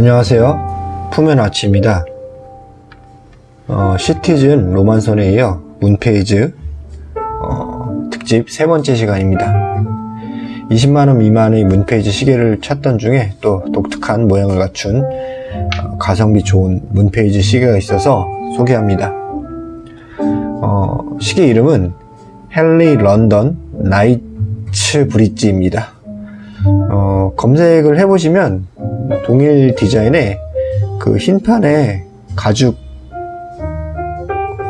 안녕하세요. 푸면아치입니다. 어, 시티즌 로만선에 이어 문페이즈 어, 특집 세 번째 시간입니다. 20만원 미만의 문페이지 시계를 찾던 중에 또 독특한 모양을 갖춘 어, 가성비 좋은 문페이지 시계가 있어서 소개합니다. 어, 시계 이름은 헨리 런던 나이츠 브릿지입니다. 어, 검색을 해보시면 동일 디자인의 그 흰판에 가죽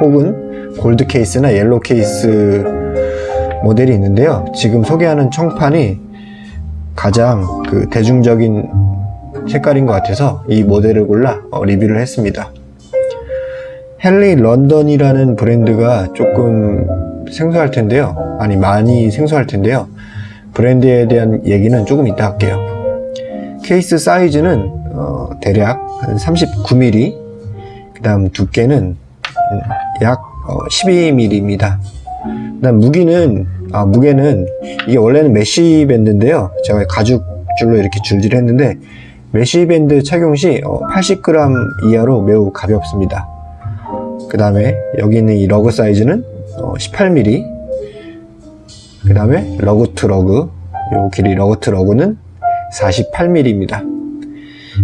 혹은 골드 케이스나 옐로 케이스 모델이 있는데요. 지금 소개하는 청판이 가장 그 대중적인 색깔인 것 같아서 이 모델을 골라 어, 리뷰를 했습니다. 헨리 런던이라는 브랜드가 조금 생소할 텐데요. 아니 많이 생소할 텐데요. 브랜드에 대한 얘기는 조금 이따 할게요. 케이스 사이즈는 어, 대략 한 39mm 그 다음 두께는 약 12mm입니다. 그 다음 무기는 아, 무게는 이게 원래는 mesh 밴드인데요. 제가 가죽 줄로 이렇게 줄질 했는데 mesh 밴드 착용 시 80g 이하로 매우 가볍습니다. 그 다음에 여기 있는 이 lug 사이즈는 18mm 그 다음에 lug to lug 요 길이 lug to lug는 48mm입니다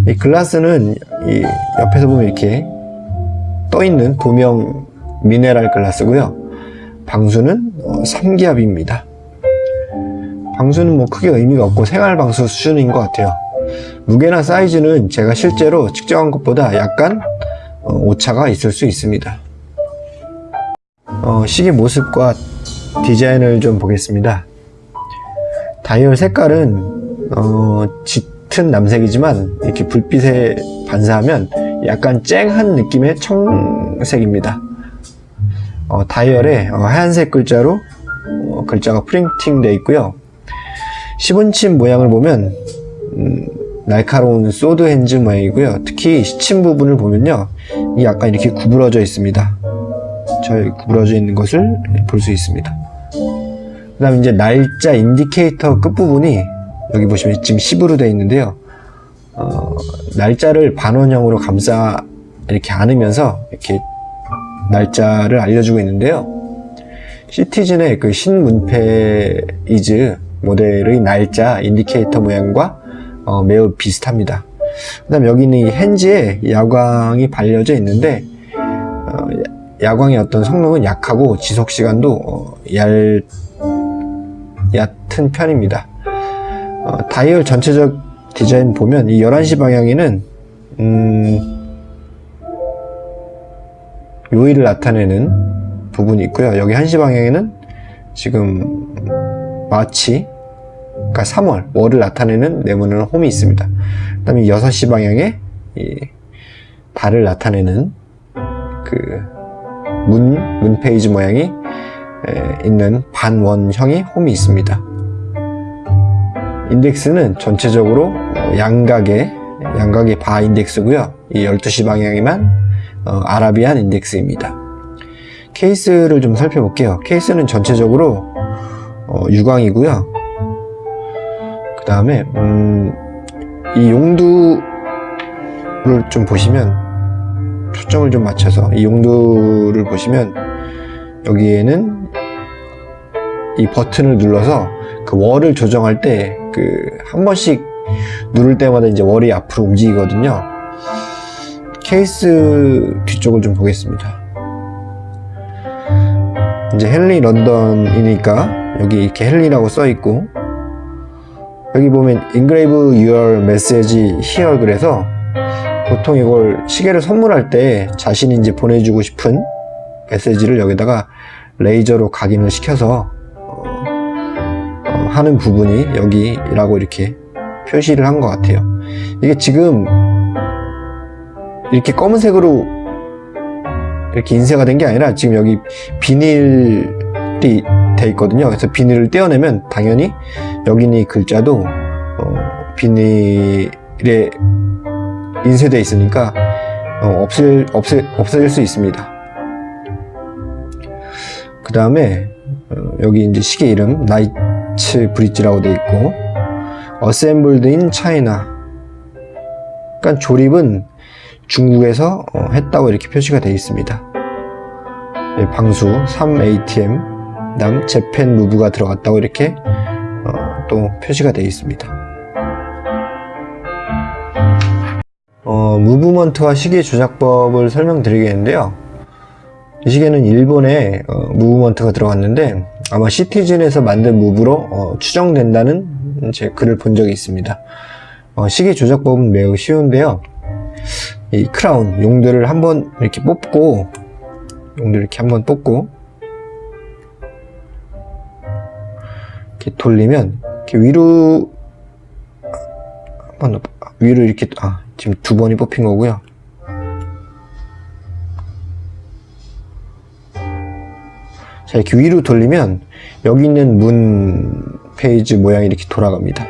이 글라스는 이 옆에서 보면 이렇게 떠 있는 돔형 미네랄 글라스고요. 방수는 3기압입니다. 방수는 뭐 크게 의미가 없고 생활 방수 수준인 것 같아요. 무게나 사이즈는 제가 실제로 측정한 것보다 약간 어, 오차가 있을 수 있습니다. 어, 시계 모습과 디자인을 좀 보겠습니다. 다이얼 색깔은 어, 짙은 남색이지만 이렇게 불빛에 반사하면 약간 쨍한 느낌의 청색입니다. 어, 다이얼에 어, 하얀색 글자로 어, 글자가 프린팅 되어 있고요. 시분침 모양을 보면 음, 날카로운 sword hands 모양이고요. 특히 시침 부분을 보면요 이 약간 이렇게 구부러져 있습니다. 저 구부러져 있는 것을 볼 수 있습니다. 그 다음 이제 날짜 indicator 끝부분이 여기 보시면 지금 10으로 되어 있는데요. 어, 날짜를 반원형으로 감싸 이렇게 안으면서 이렇게 날짜를 알려주고 있는데요. 시티즌의 그 신 moon phase 모델의 날짜 indicator 모양과 어, 매우 비슷합니다. 그 다음 여기 있는 이 핸즈에 야광이 발려져 있는데 어, 야광의 어떤 성능은 약하고 지속시간도 어, 얇 얕은 편입니다 어, 다이얼 전체적 디자인 보면 이 11시 방향에는 음, 요일을 나타내는 부분이 있고요 여기 1시 방향에는 지금 마치 그러니까 3월 월을 나타내는 네모난 홈이 있습니다 그 다음에 6시 방향에 이 달을 나타내는 그 문, 문 페이지 모양이 있는 반원형의 홈이 있습니다. 인덱스는 전체적으로 양각의 양각의 바 인덱스고요. 이 12시 방향에만 어, 아라비안 인덱스입니다. 케이스를 좀 살펴볼게요. 케이스는 전체적으로 어, 유광이고요. 그 다음에 음, 이 용두를 좀 보시면 초점을 좀 맞춰서 이 용두를 보시면 여기에는 이 버튼을 눌러서 그 월을 조정할 때 그 한 번씩 누를 때마다 이제 월이 앞으로 움직이거든요. 케이스 뒤쪽을 좀 보겠습니다. 이제 헨리 런던이니까 여기 이렇게 헨리라고 써 있고 여기 보면 engrave your message here 그래서 보통 이걸 시계를 선물할 때 자신이 이제 보내주고 싶은 메시지를 여기다가 레이저로 각인을 시켜서 하는 부분이 여기라고 이렇게 표시를 한 것 같아요. 이게 지금 이렇게 검은색으로 이렇게 인쇄가 된 게 아니라 지금 여기 비닐이 돼 있거든요. 그래서 비닐을 떼어내면 당연히 여기는 이 글자도 어, 비닐에 인쇄되어 있으니까 어, 없을, 없을, 없어질 수 있습니다. 그 다음에 어, 여기 이제 시계 이름 나이 츠 브릿지라고 되어 있고 assembled in China 그러니까 조립은 중국에서 어, 했다고 이렇게 표시가 되어 있습니다. 예, 방수 3ATM, 그다음 재팬 무브가 들어갔다고 이렇게 어, 또 표시가 되어 있습니다. 어, 무브먼트와 시계 조작법을 설명드리겠는데요. 이 시계는 일본에 어, 무브먼트가 들어갔는데 아마 시티즌에서 만든 무브로 어, 추정된다는 제 글을 본 적이 있습니다. 어, 시계 조작법은 매우 쉬운데요. 이 크라운 용들을 한번 이렇게 뽑고 용들 이렇게 한번 뽑고 이렇게 돌리면 이렇게 위로 한 번 위로 이렇게 아 지금 두 번이 뽑힌 거고요. 자 이렇게 위로 돌리면 여기 있는 moon phase 모양이 이렇게 돌아갑니다.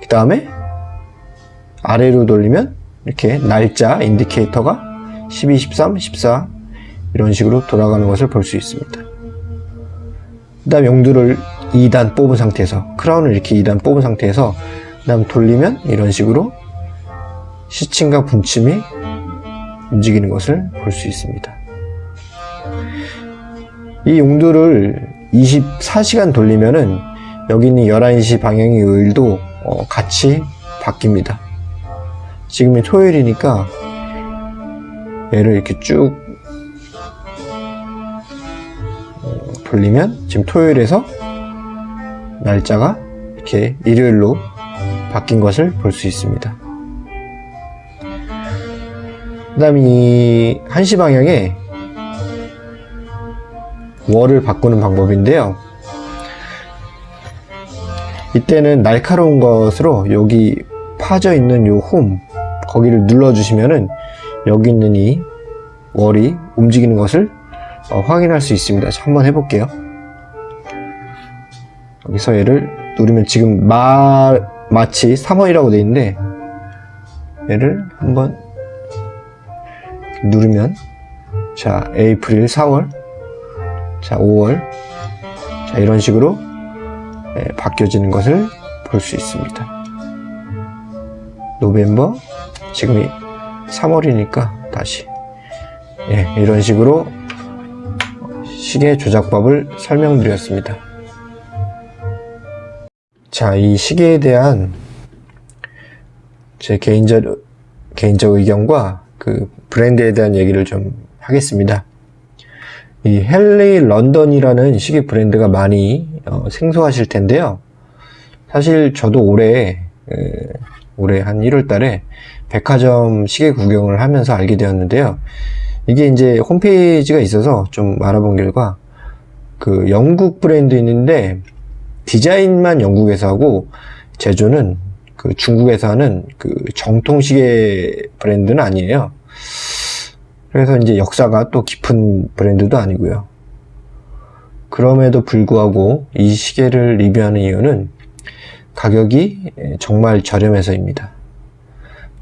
그 다음에 아래로 돌리면 이렇게 날짜 indicator가 12, 13, 14 이런 식으로 돌아가는 것을 볼 수 있습니다. 그 다음 용두를 2단 뽑은 상태에서 crown을 이렇게 2단 뽑은 상태에서 그 다음 돌리면 이런 식으로 시침과 분침이 움직이는 것을 볼 수 있습니다. 이 용도를 24시간 돌리면은 여기 있는 11시 방향의 요일도 어, 같이 바뀝니다. 지금이 토요일이니까 얘를 이렇게 쭉 어, 돌리면 지금 토요일에서 날짜가 이렇게 일요일로 바뀐 것을 볼 수 있습니다. 그 다음 이 1시 방향에 월을 바꾸는 방법인데요. 이때는 날카로운 것으로 여기 파져 있는 요 홈 거기를 눌러 주시면은 여기 있는 이 월이 움직이는 것을 어, 확인할 수 있습니다. 자, 한번 해볼게요. 여기서 얘를 누르면 지금 마, 마치 3월이라고 되어 있는데 얘를 한번 누르면 자 에이프릴 4월 자 5월. 자 이런 식으로 예, 바뀌어지는 것을 볼 수 있습니다. 노벰버 지금이 3월이니까 다시. 예, 이런 식으로 시계 조작법을 설명드렸습니다. 자 이 시계에 대한 제 개인적 개인적 의견과 그 브랜드에 대한 얘기를 좀 하겠습니다. 이 헨리 런던이라는 시계 브랜드가 많이 어, 생소하실 텐데요. 사실 저도 올해 에, 올해 한 1월 달에 백화점 시계 구경을 하면서 알게 되었는데요. 이게 이제 홈페이지가 있어서 좀 알아본 결과 그 영국 브랜드인데 디자인만 영국에서 하고 제조는 그 중국에서 하는 그 정통 시계 브랜드는 아니에요. 그래서 이제 역사가 또 깊은 브랜드도 아니고요. 그럼에도 불구하고 이 시계를 리뷰하는 이유는 가격이 정말 저렴해서입니다.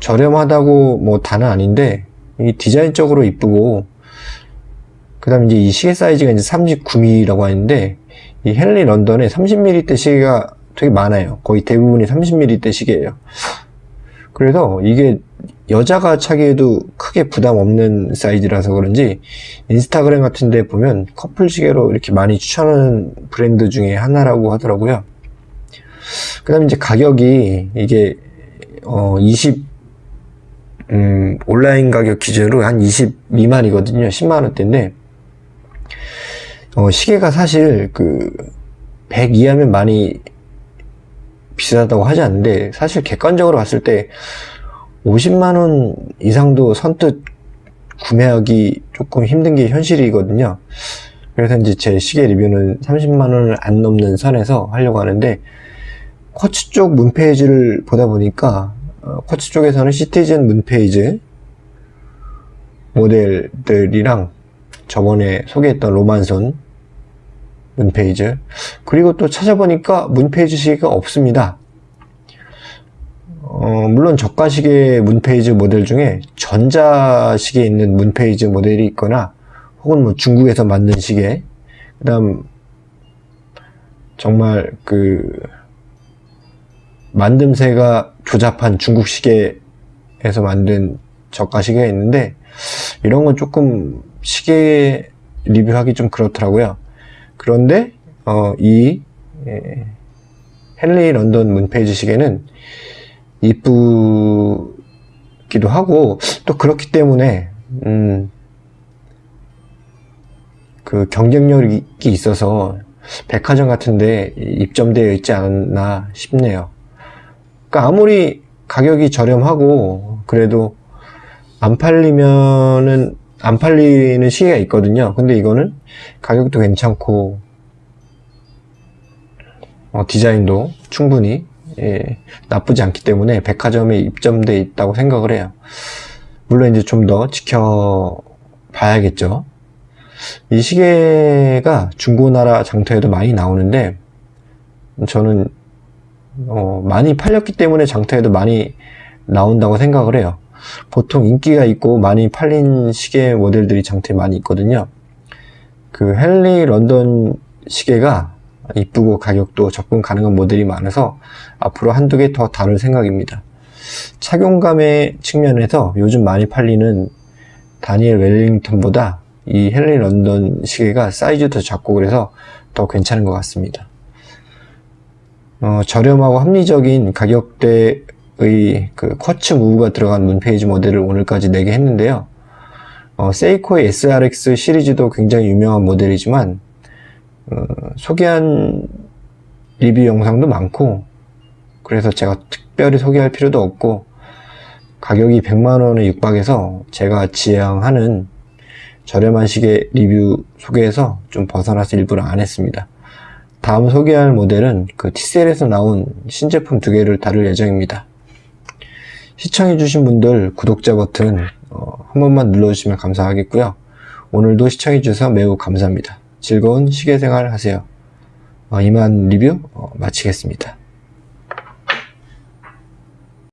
저렴하다고 뭐 다는 아닌데 이 디자인적으로 이쁘고 그 다음 이제 이 시계 사이즈가 이제 39mm라고 하는데 이 헨리 런던에 30mm 시계가 되게 많아요. 거의 대부분이 30mm 시계예요. 그래서 이게 여자가 차기에도 크게 부담 없는 사이즈라서 그런지 인스타그램 같은 데 보면 커플 시계로 이렇게 많이 추천하는 브랜드 중에 하나라고 하더라고요. 그 다음에 이제 가격이 이게 어 20, 음, 온라인 가격 기준으로 한20 미만이거든요. 10만원대인데, 어, 시계가 사실 그, 100 이하면 많이 비싸다고 하지 않는데, 사실 객관적으로 봤을 때, 50만원 이상도 선뜻 구매하기 조금 힘든 게 현실이거든요. 그래서 이제 제 시계 리뷰는 30만원을 안 넘는 선에서 하려고 하는데, 쿼츠 쪽 문페이지를 보다 보니까, 어, 쿼츠 쪽에서는 시티즌 문페이지 모델들이랑 저번에 소개했던 로만손 문페이지 그리고 또 찾아보니까 문페이지 시계가 없습니다 어, 물론 저가시계 문페이지 모델 중에 전자시계에 있는 문페이지 모델이 있거나 혹은 뭐 중국에서 만든 시계 그 다음 정말 그 만듦새가 조잡한 중국 시계 시계에서 만든 저가 시계가 있는데 이런 건 조금 시계 리뷰하기 좀 그렇더라고요. 그런데 어, 이 예, 헨리 런던 문페이지 시계는 이쁘기도 하고 또 그렇기 때문에 음, 그 경쟁력이 있어서 백화점 같은데 입점되어 있지 않나 싶네요. 그러니까 아무리 가격이 저렴하고 그래도 안 팔리면은 안 팔리는 시계가 있거든요. 근데 이거는 가격도 괜찮고 어, 디자인도 충분히 예, 나쁘지 않기 때문에 백화점에 입점돼 있다고 생각을 해요. 물론 이제 좀 더 지켜봐야겠죠. 이 시계가 중고나라 장터에도 많이 나오는데 저는 어, 많이 팔렸기 때문에 장터에도 많이 나온다고 생각을 해요. 보통 인기가 있고 많이 팔린 시계 모델들이 장터에 많이 있거든요. 그 헨리 런던 시계가 이쁘고 가격도 접근 가능한 모델이 많아서 앞으로 한두 개 더 다룰 생각입니다. 착용감의 측면에서 요즘 많이 팔리는 다니엘 웰링턴보다 이 헨리 런던 시계가 사이즈도 작고 그래서 더 괜찮은 것 같습니다. 어, 저렴하고 합리적인 가격대의 그 쿼츠 무브가 들어간 문페이지 모델을 오늘까지 4개 했는데요. 어, 세이코의 SRX 시리즈도 굉장히 유명한 모델이지만 어, 소개한 리뷰 영상도 많고 그래서 제가 특별히 소개할 필요도 없고 가격이 100만원에 육박해서 제가 지향하는 저렴한 시계 리뷰 소개에서 좀 벗어나서 일부러 안 했습니다. 다음 소개할 모델은 그 TCL에서 나온 신제품 두 개를 다룰 예정입니다. 시청해주신 분들 구독자 버튼 어, 한 번만 눌러주시면 감사하겠고요. 오늘도 시청해주셔서 매우 감사합니다. 즐거운 시계생활 하세요. 어, 이만 리뷰 어, 마치겠습니다.